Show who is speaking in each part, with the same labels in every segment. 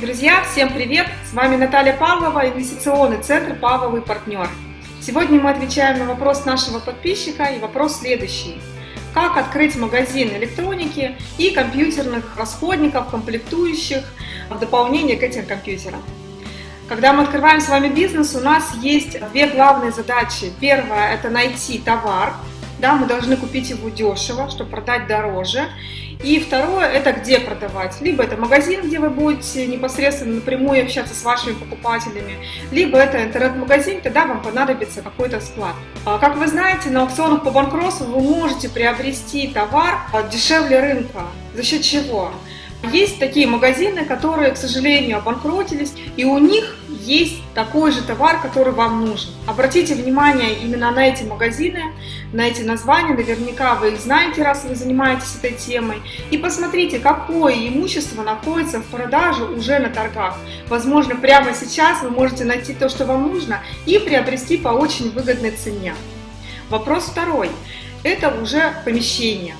Speaker 1: Друзья, всем привет! С вами Наталья Павлова, инвестиционный центр «Павловый партнер». Сегодня мы отвечаем на вопрос нашего подписчика и вопрос следующий. Как открыть магазин электроники и компьютерных расходников, комплектующих в дополнение к этим компьютерам? Когда мы открываем с вами бизнес, у нас есть две главные задачи. Первая – это найти товар, да, мы должны купить его дешево, чтобы продать дороже. И второе, это где продавать. Либо это магазин, где вы будете непосредственно напрямую общаться с вашими покупателями, либо это интернет-магазин, тогда вам понадобится какой-то склад. А, как вы знаете, на аукционах по банкротству вы можете приобрести товар дешевле рынка. За счет чего? Есть такие магазины, которые, к сожалению, обанкротились, и у них есть такой же товар, который вам нужен. Обратите внимание именно на эти магазины, на эти названия, наверняка вы их знаете, раз вы занимаетесь этой темой, и посмотрите, какое имущество находится в продаже уже на торгах. Возможно, прямо сейчас вы можете найти то, что вам нужно, и приобрести по очень выгодной цене. Вопрос второй. Это уже помещение.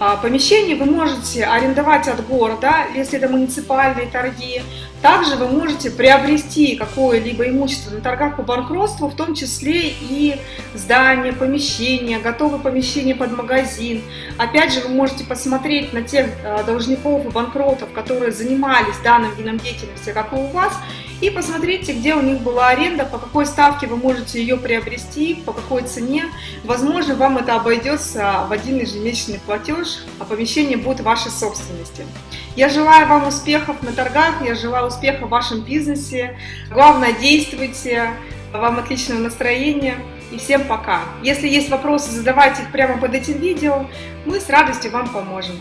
Speaker 1: А, помещение вы можете арендовать от города, если это муниципальные торги. Также вы можете приобрести какое-либо имущество на торгах по банкротству, в том числе и здание, помещение, готовое помещение под магазин. Опять же, вы можете посмотреть на тех а, должников и банкротов, которые занимались данным видом деятельности, как и у вас, и посмотрите, где у них была аренда, по какой ставке вы можете ее приобрести, по какой цене. Возможно, вам это обойдется в один ежемесячный платеж, а помещение будет вашей собственности. Я желаю вам успехов на торгах, я желаю успеха в вашем бизнесе. Главное, действуйте, вам отличного настроения и всем пока. Если есть вопросы, задавайте их прямо под этим видео, мы с радостью вам поможем.